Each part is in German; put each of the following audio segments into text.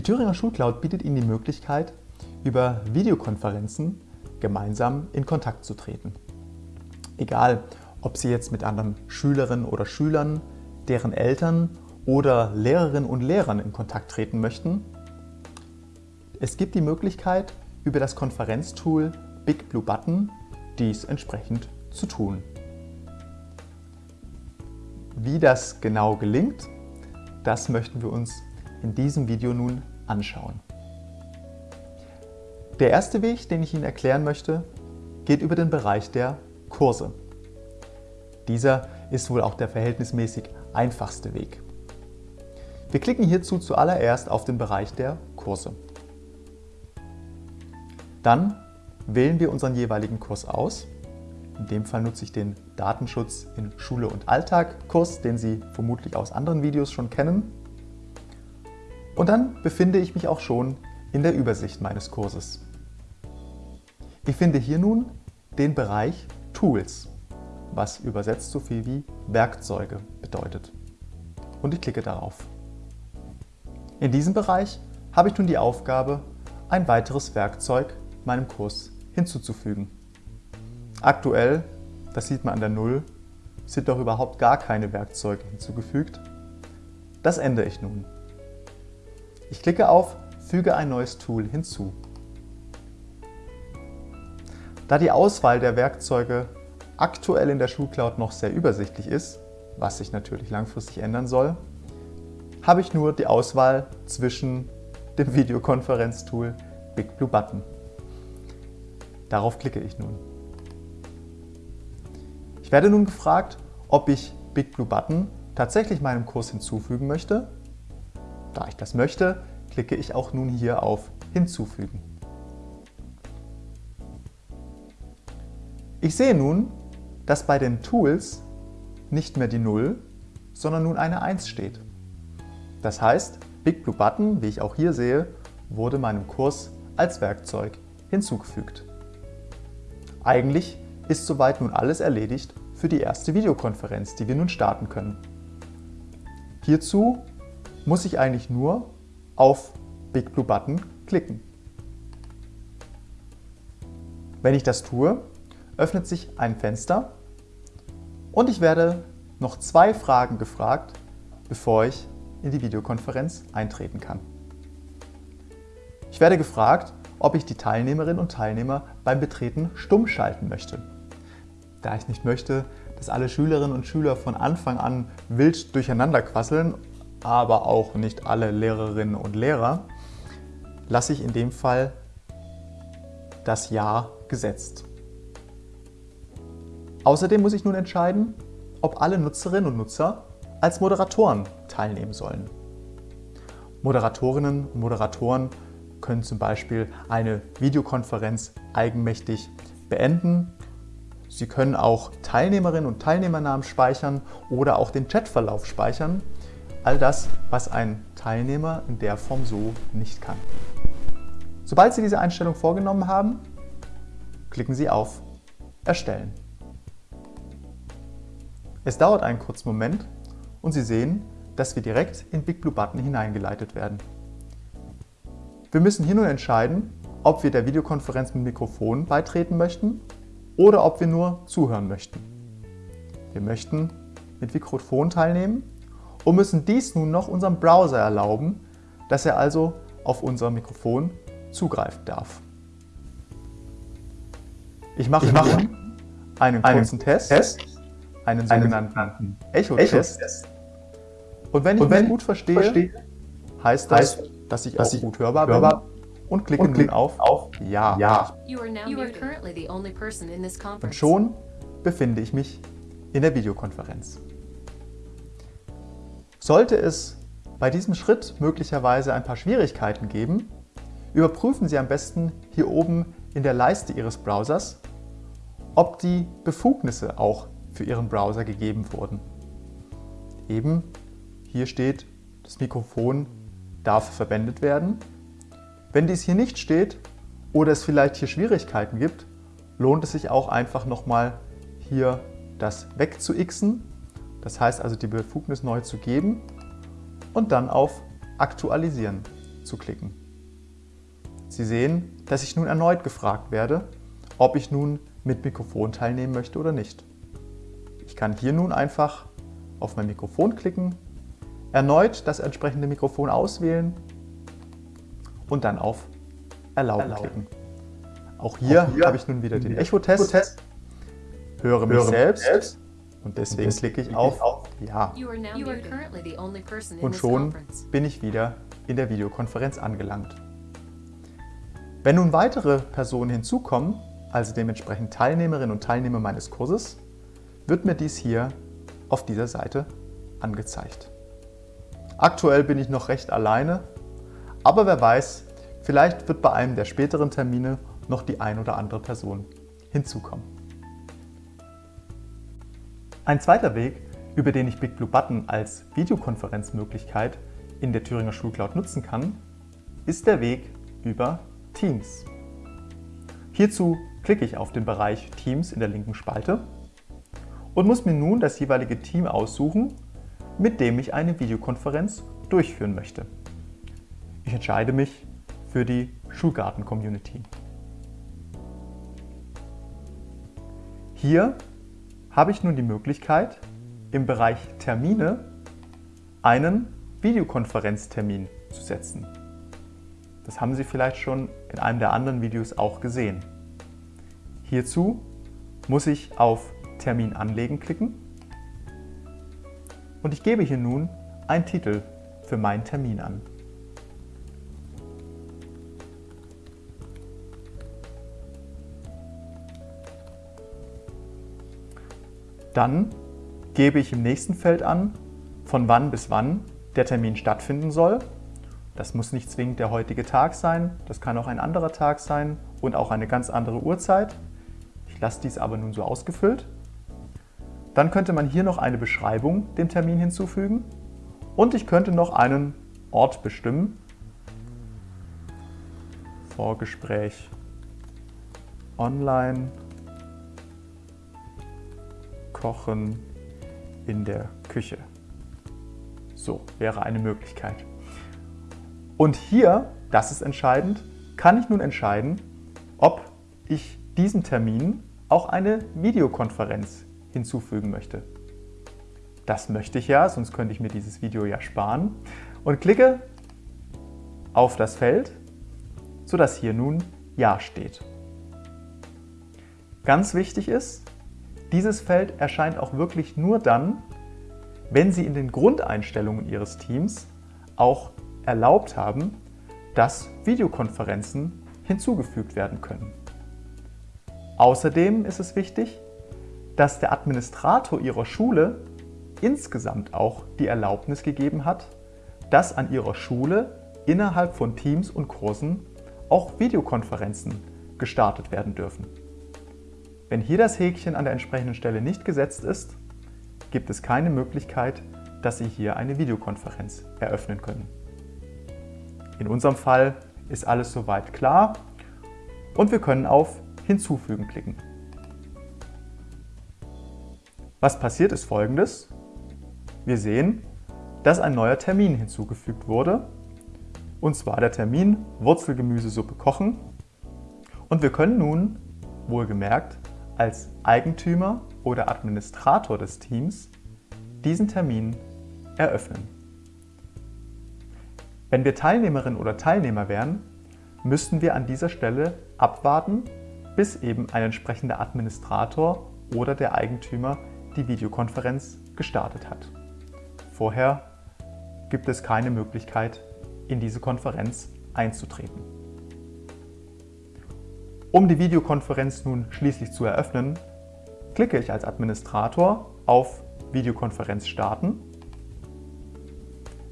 Die Thüringer Schulcloud bietet Ihnen die Möglichkeit, über Videokonferenzen gemeinsam in Kontakt zu treten. Egal, ob Sie jetzt mit anderen Schülerinnen oder Schülern, deren Eltern oder Lehrerinnen und Lehrern in Kontakt treten möchten. Es gibt die Möglichkeit, über das Konferenztool Big Blue Button dies entsprechend zu tun. Wie das genau gelingt, das möchten wir uns in diesem Video nun anschauen. Der erste Weg, den ich Ihnen erklären möchte, geht über den Bereich der Kurse. Dieser ist wohl auch der verhältnismäßig einfachste Weg. Wir klicken hierzu zuallererst auf den Bereich der Kurse. Dann wählen wir unseren jeweiligen Kurs aus. In dem Fall nutze ich den Datenschutz in Schule und Alltag Kurs, den Sie vermutlich aus anderen Videos schon kennen. Und dann befinde ich mich auch schon in der Übersicht meines Kurses. Ich finde hier nun den Bereich Tools, was übersetzt so viel wie Werkzeuge bedeutet. Und ich klicke darauf. In diesem Bereich habe ich nun die Aufgabe, ein weiteres Werkzeug meinem Kurs hinzuzufügen. Aktuell, das sieht man an der Null, sind doch überhaupt gar keine Werkzeuge hinzugefügt. Das ändere ich nun. Ich klicke auf Füge ein neues Tool hinzu. Da die Auswahl der Werkzeuge aktuell in der Schulcloud noch sehr übersichtlich ist, was sich natürlich langfristig ändern soll, habe ich nur die Auswahl zwischen dem Videokonferenztool Big Blue Button. Darauf klicke ich nun. Ich werde nun gefragt, ob ich Big Blue Button tatsächlich meinem Kurs hinzufügen möchte. Da ich das möchte, klicke ich auch nun hier auf Hinzufügen. Ich sehe nun, dass bei den Tools nicht mehr die 0, sondern nun eine 1 steht. Das heißt, Big Blue Button, wie ich auch hier sehe, wurde meinem Kurs als Werkzeug hinzugefügt. Eigentlich ist soweit nun alles erledigt für die erste Videokonferenz, die wir nun starten können. Hierzu muss ich eigentlich nur auf Big Blue Button klicken. Wenn ich das tue, öffnet sich ein Fenster und ich werde noch zwei Fragen gefragt, bevor ich in die Videokonferenz eintreten kann. Ich werde gefragt, ob ich die Teilnehmerinnen und Teilnehmer beim Betreten stumm schalten möchte. Da ich nicht möchte, dass alle Schülerinnen und Schüler von Anfang an wild durcheinander quasseln, aber auch nicht alle Lehrerinnen und Lehrer, lasse ich in dem Fall das Ja gesetzt. Außerdem muss ich nun entscheiden, ob alle Nutzerinnen und Nutzer als Moderatoren teilnehmen sollen. Moderatorinnen und Moderatoren können zum Beispiel eine Videokonferenz eigenmächtig beenden. Sie können auch Teilnehmerinnen und Teilnehmernamen speichern oder auch den Chatverlauf speichern. All das, was ein Teilnehmer in der Form so nicht kann. Sobald Sie diese Einstellung vorgenommen haben, klicken Sie auf Erstellen. Es dauert einen kurzen Moment und Sie sehen, dass wir direkt in Big Blue Button hineingeleitet werden. Wir müssen hier nun entscheiden, ob wir der Videokonferenz mit Mikrofon beitreten möchten oder ob wir nur zuhören möchten. Wir möchten mit Mikrofon teilnehmen und müssen dies nun noch unserem Browser erlauben, dass er also auf unser Mikrofon zugreifen darf. Ich mache, ich mache einen kurzen einen Test. Test einen sogenannten Echo-Test. Und wenn ich und wenn gut verstehe, verstehe, heißt das, heißt, dass ich dass auch ich gut hörbar, hörbar bin und klicke und klick auf, auf Ja. ja. Und schon befinde ich mich in der Videokonferenz. Sollte es bei diesem Schritt möglicherweise ein paar Schwierigkeiten geben, überprüfen Sie am besten hier oben in der Leiste Ihres Browsers, ob die Befugnisse auch für Ihren Browser gegeben wurden. Eben hier steht, das Mikrofon darf verwendet werden. Wenn dies hier nicht steht oder es vielleicht hier Schwierigkeiten gibt, lohnt es sich auch einfach nochmal hier das wegzuxen, das heißt also die Befugnis neu zu geben und dann auf Aktualisieren zu klicken. Sie sehen, dass ich nun erneut gefragt werde, ob ich nun mit Mikrofon teilnehmen möchte oder nicht. Ich kann hier nun einfach auf mein Mikrofon klicken, erneut das entsprechende Mikrofon auswählen und dann auf Erlauben, Erlauben. klicken. Auch hier, hier habe ich nun wieder den Echo-Test, Echo höre mich höre selbst, selbst und deswegen, und deswegen klicke ich auf, auf Ja. Und schon bin ich wieder in der Videokonferenz angelangt. Wenn nun weitere Personen hinzukommen, also dementsprechend Teilnehmerinnen und Teilnehmer meines Kurses, wird mir dies hier auf dieser Seite angezeigt. Aktuell bin ich noch recht alleine, aber wer weiß, vielleicht wird bei einem der späteren Termine noch die ein oder andere Person hinzukommen. Ein zweiter Weg, über den ich BigBlueButton als Videokonferenzmöglichkeit in der Thüringer Schulcloud nutzen kann, ist der Weg über Teams. Hierzu klicke ich auf den Bereich Teams in der linken Spalte und muss mir nun das jeweilige Team aussuchen, mit dem ich eine Videokonferenz durchführen möchte. Ich entscheide mich für die Schulgarten-Community. Hier habe ich nun die Möglichkeit, im Bereich Termine einen Videokonferenztermin zu setzen. Das haben Sie vielleicht schon in einem der anderen Videos auch gesehen. Hierzu muss ich auf Termin anlegen klicken und ich gebe hier nun einen Titel für meinen Termin an. Dann gebe ich im nächsten Feld an, von wann bis wann der Termin stattfinden soll. Das muss nicht zwingend der heutige Tag sein, das kann auch ein anderer Tag sein und auch eine ganz andere Uhrzeit. Ich lasse dies aber nun so ausgefüllt. Dann könnte man hier noch eine Beschreibung dem Termin hinzufügen und ich könnte noch einen Ort bestimmen. Vorgespräch online kochen in der Küche. So wäre eine Möglichkeit. Und hier, das ist entscheidend, kann ich nun entscheiden, ob ich diesem Termin auch eine Videokonferenz hinzufügen möchte. Das möchte ich ja, sonst könnte ich mir dieses Video ja sparen. Und klicke auf das Feld, sodass hier nun Ja steht. Ganz wichtig ist, dieses Feld erscheint auch wirklich nur dann, wenn Sie in den Grundeinstellungen Ihres Teams auch erlaubt haben, dass Videokonferenzen hinzugefügt werden können. Außerdem ist es wichtig, dass der Administrator Ihrer Schule insgesamt auch die Erlaubnis gegeben hat, dass an Ihrer Schule innerhalb von Teams und Kursen auch Videokonferenzen gestartet werden dürfen. Wenn hier das Häkchen an der entsprechenden Stelle nicht gesetzt ist, gibt es keine Möglichkeit, dass Sie hier eine Videokonferenz eröffnen können. In unserem Fall ist alles soweit klar und wir können auf Hinzufügen klicken. Was passiert ist folgendes. Wir sehen, dass ein neuer Termin hinzugefügt wurde, und zwar der Termin Wurzelgemüsesuppe kochen. Und wir können nun, wohlgemerkt, als Eigentümer oder Administrator des Teams diesen Termin eröffnen. Wenn wir Teilnehmerin oder Teilnehmer wären, müssten wir an dieser Stelle abwarten, bis eben ein entsprechender Administrator oder der Eigentümer die Videokonferenz gestartet hat. Vorher gibt es keine Möglichkeit, in diese Konferenz einzutreten. Um die Videokonferenz nun schließlich zu eröffnen, klicke ich als Administrator auf Videokonferenz starten,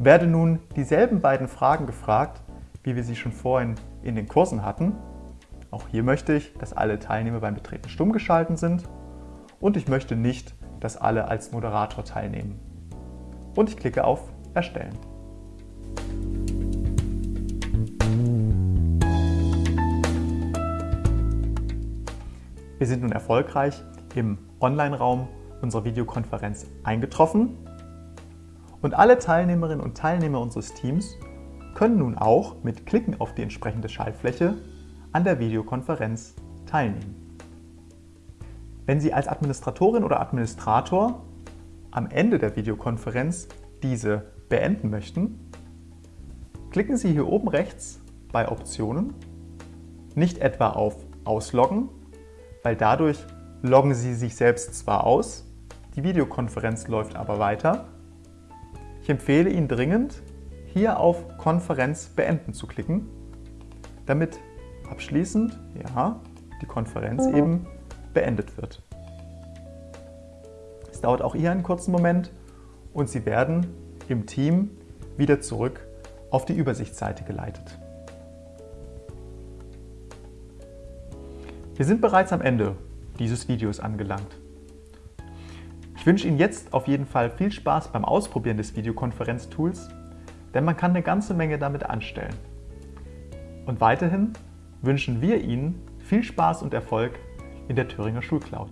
werde nun dieselben beiden Fragen gefragt, wie wir sie schon vorhin in den Kursen hatten. Auch hier möchte ich, dass alle Teilnehmer beim Betreten stumm geschalten sind und ich möchte nicht, dass alle als Moderator teilnehmen. Und ich klicke auf Erstellen. Wir sind nun erfolgreich im Online-Raum unserer Videokonferenz eingetroffen und alle Teilnehmerinnen und Teilnehmer unseres Teams können nun auch mit Klicken auf die entsprechende Schaltfläche an der Videokonferenz teilnehmen. Wenn Sie als Administratorin oder Administrator am Ende der Videokonferenz diese beenden möchten, klicken Sie hier oben rechts bei Optionen, nicht etwa auf Ausloggen, weil dadurch loggen Sie sich selbst zwar aus, die Videokonferenz läuft aber weiter. Ich empfehle Ihnen dringend, hier auf Konferenz beenden zu klicken, damit abschließend ja, die Konferenz mhm. eben beendet wird. Es dauert auch hier einen kurzen Moment und Sie werden im Team wieder zurück auf die Übersichtsseite geleitet. Wir sind bereits am Ende dieses Videos angelangt. Ich wünsche Ihnen jetzt auf jeden Fall viel Spaß beim Ausprobieren des Videokonferenztools, denn man kann eine ganze Menge damit anstellen. Und weiterhin wünschen wir Ihnen viel Spaß und Erfolg in der Thüringer Schulcloud.